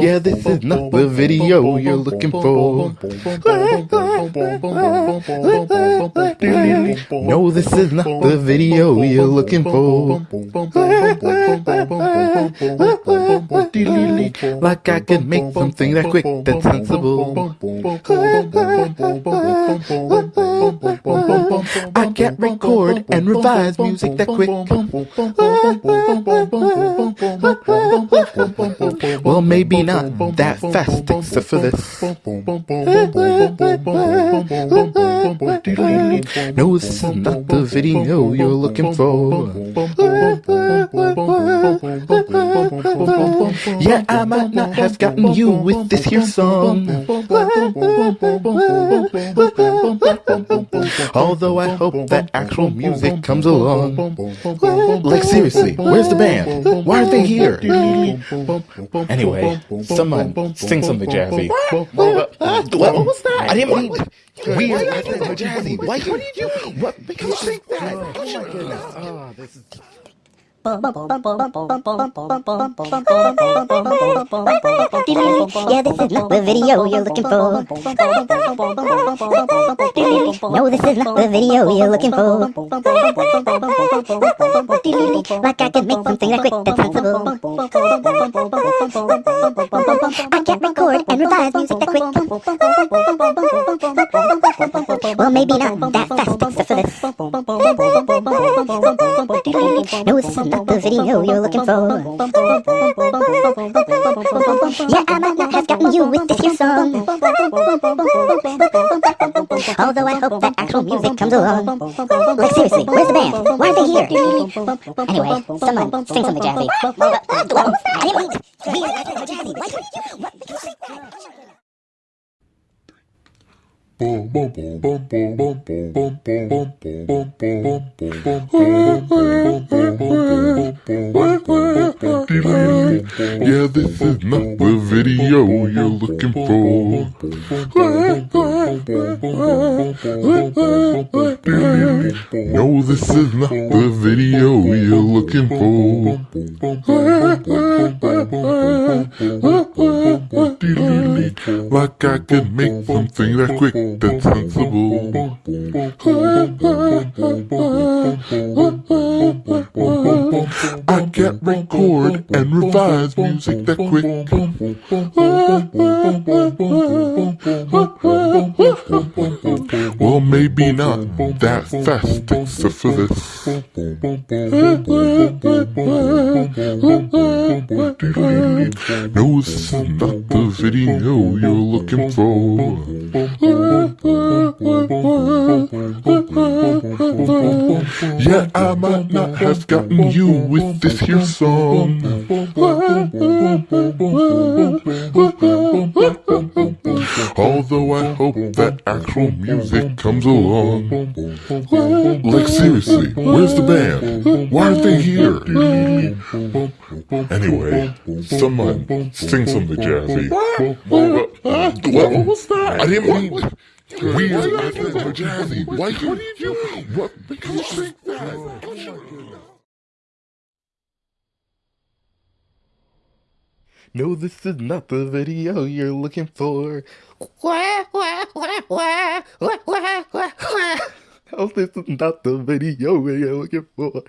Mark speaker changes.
Speaker 1: Yeah, this is not the video you're looking for. No, this is not the video you're looking for. Like I can make something that quick, that's sensible. I can't record and revise music that quick. Well, maybe not that fast, except for this. No, this is not the video you're looking for. Yeah, I might not have gotten you with this here song. Although I hope that actual music comes along. Like seriously, where's the band? Why aren't they here? Anyway, someone sing something jazzy. What what was that? I didn't mean weird. I said jazzy. Why? What are you doing? What makes you think that? Oh my goodness. Oh, this is.
Speaker 2: Yeah, this is not the video you're looking for. No, this is not the video you're looking for. Like I can make something that quick that's sensible. I can't record and revise music that quick. Well, maybe not that fast, except for this. No, this is not the video you're looking for. Yeah, I might not have gotten you with this here song. Although I hope that actual music comes along. Like seriously, where's the band? Why aren't they here? Anyway, someone sing something jazzy. We are jazzy. Why couldn't you? What?
Speaker 3: Yeah, this is not the video you're looking for. No, this is not the video you're looking for. Like I could make something that quick that's sensible. I can't record and revise music that quick. Well, maybe not that fast, except for this. No, this is not the video you're looking for. Yeah, I might not have gotten you with this here song. Although that actual music comes along. Like seriously, where's the band? Why aren't they here? Anyway, someone sing something jazzy. What What was that? I didn't mean weird. Jazzy. Why? What are you doing? What makes you think that?
Speaker 1: No, this is not the video you're looking for. Oh, this is not the video you're looking for.